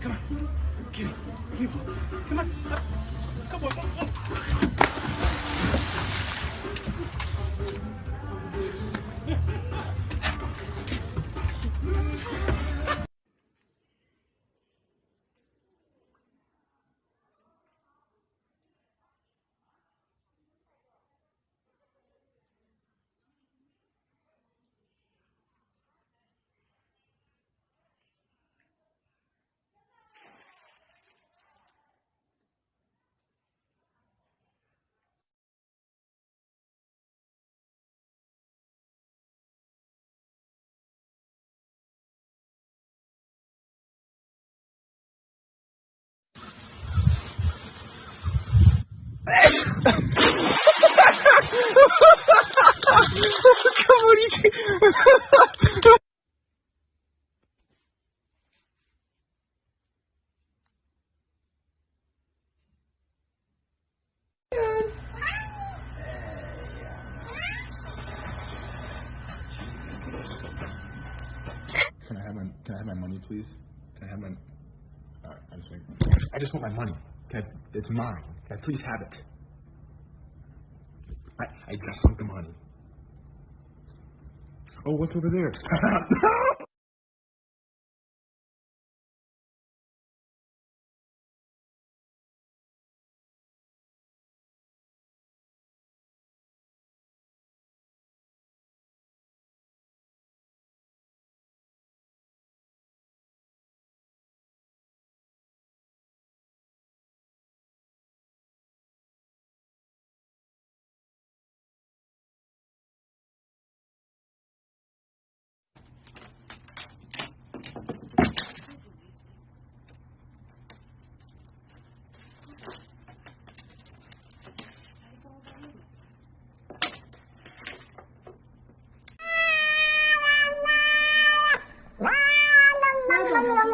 Come on. Give me. Give me. Come on. Come on. Come on. Can I have my Can I have my money, please? Can I have my? Right, I just. I just want my money. It's mine. Can I please have it? I I just want the money. Oh, what's over there?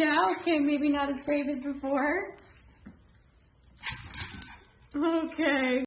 Yeah, okay, maybe not as brave as before. Okay.